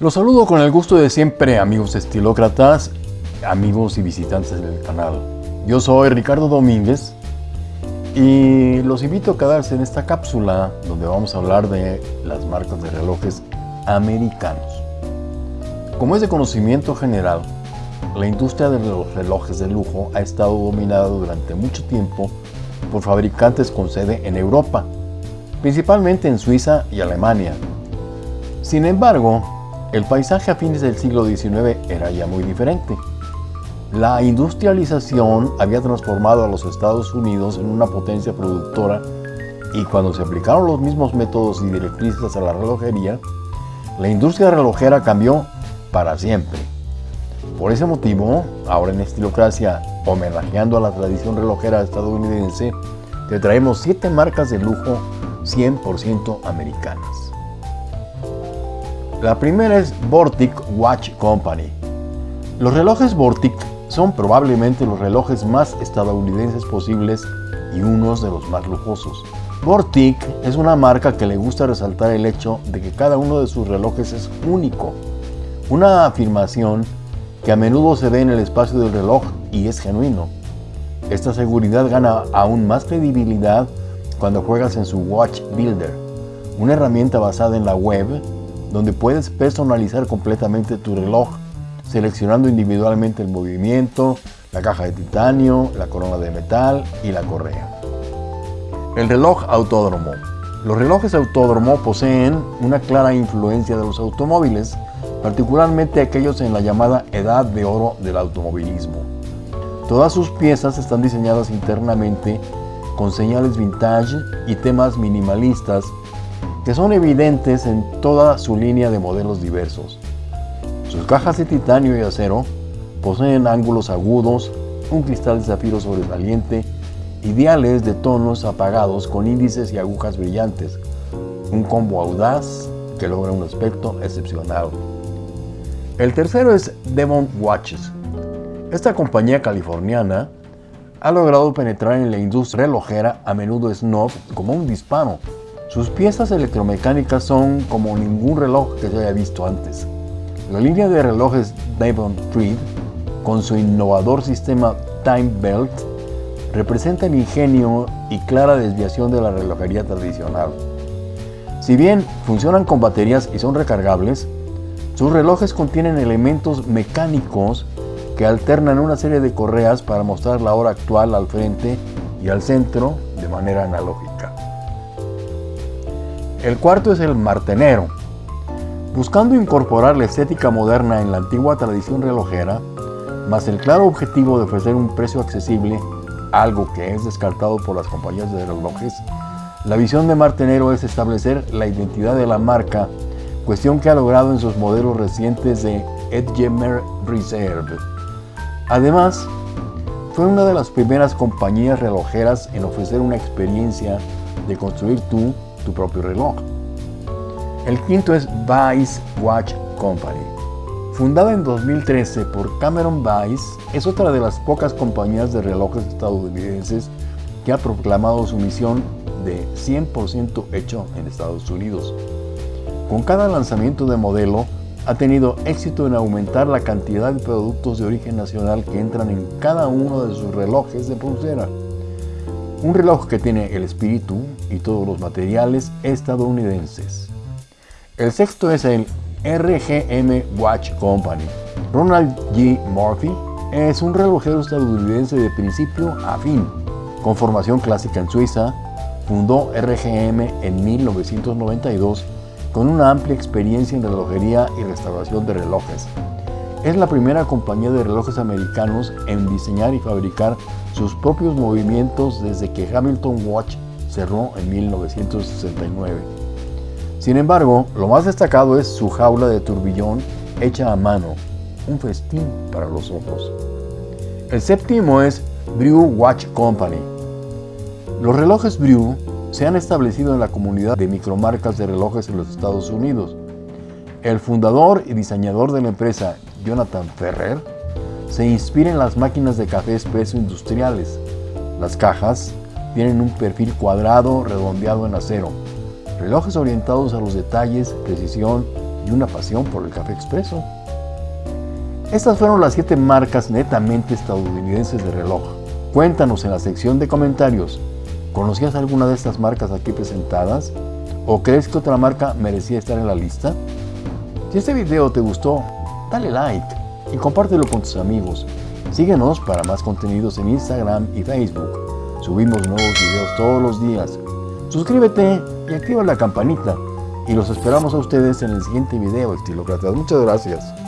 Los saludo con el gusto de siempre, amigos estilócratas, amigos y visitantes del canal. Yo soy Ricardo Domínguez y los invito a quedarse en esta cápsula donde vamos a hablar de las marcas de relojes americanos. Como es de conocimiento general, la industria de los relojes de lujo ha estado dominada durante mucho tiempo por fabricantes con sede en Europa, principalmente en Suiza y Alemania. Sin embargo, el paisaje a fines del siglo XIX era ya muy diferente. La industrialización había transformado a los Estados Unidos en una potencia productora y cuando se aplicaron los mismos métodos y directrices a la relojería, la industria relojera cambió para siempre. Por ese motivo, ahora en Estilocracia, homenajeando a la tradición relojera estadounidense, te traemos 7 marcas de lujo 100% americanas. La primera es Vortic Watch Company. Los relojes Vortic son probablemente los relojes más estadounidenses posibles y unos de los más lujosos. Vortic es una marca que le gusta resaltar el hecho de que cada uno de sus relojes es único, una afirmación que a menudo se ve en el espacio del reloj y es genuino. Esta seguridad gana aún más credibilidad cuando juegas en su Watch Builder, una herramienta basada en la web donde puedes personalizar completamente tu reloj, seleccionando individualmente el movimiento, la caja de titanio, la corona de metal y la correa. El reloj autódromo. Los relojes autódromo poseen una clara influencia de los automóviles, particularmente aquellos en la llamada edad de oro del automovilismo. Todas sus piezas están diseñadas internamente con señales vintage y temas minimalistas que son evidentes en toda su línea de modelos diversos. Sus cajas de titanio y acero poseen ángulos agudos, un cristal de zafiro sobresaliente y diales de tonos apagados con índices y agujas brillantes, un combo audaz que logra un aspecto excepcional. El tercero es Devon Watches. Esta compañía californiana ha logrado penetrar en la industria relojera a menudo snob como un disparo sus piezas electromecánicas son como ningún reloj que se haya visto antes. La línea de relojes Devon Freed, con su innovador sistema Time Belt, representa el ingenio y clara desviación de la relojería tradicional. Si bien funcionan con baterías y son recargables, sus relojes contienen elementos mecánicos que alternan una serie de correas para mostrar la hora actual al frente y al centro de manera analógica. El cuarto es el martenero. Buscando incorporar la estética moderna en la antigua tradición relojera, más el claro objetivo de ofrecer un precio accesible, algo que es descartado por las compañías de relojes, la visión de Martenero es establecer la identidad de la marca, cuestión que ha logrado en sus modelos recientes de Edgemer Reserve. Además, fue una de las primeras compañías relojeras en ofrecer una experiencia de construir tú tu propio reloj. El quinto es Vice Watch Company. Fundada en 2013 por Cameron Vice, es otra de las pocas compañías de relojes estadounidenses que ha proclamado su misión de 100% hecho en Estados Unidos. Con cada lanzamiento de modelo, ha tenido éxito en aumentar la cantidad de productos de origen nacional que entran en cada uno de sus relojes de pulsera. Un reloj que tiene el espíritu y todos los materiales estadounidenses. El sexto es el RGM Watch Company. Ronald G. Murphy es un relojero estadounidense de principio a fin. Con formación clásica en Suiza, fundó RGM en 1992 con una amplia experiencia en relojería y restauración de relojes. Es la primera compañía de relojes americanos en diseñar y fabricar sus propios movimientos desde que Hamilton Watch cerró en 1969. Sin embargo, lo más destacado es su jaula de turbillón hecha a mano, un festín para los ojos. El séptimo es Brew Watch Company. Los relojes Brew se han establecido en la comunidad de micromarcas de relojes en los Estados Unidos. El fundador y diseñador de la empresa, Jonathan Ferrer, se inspira en las máquinas de café expreso industriales. Las cajas tienen un perfil cuadrado redondeado en acero. Relojes orientados a los detalles, precisión y una pasión por el café expreso. Estas fueron las 7 marcas netamente estadounidenses de reloj. Cuéntanos en la sección de comentarios, ¿conocías alguna de estas marcas aquí presentadas? ¿O crees que otra marca merecía estar en la lista? Si este video te gustó, dale like y compártelo con tus amigos. Síguenos para más contenidos en Instagram y Facebook. Subimos nuevos videos todos los días. Suscríbete y activa la campanita. Y los esperamos a ustedes en el siguiente video, estilócratas. Muchas gracias.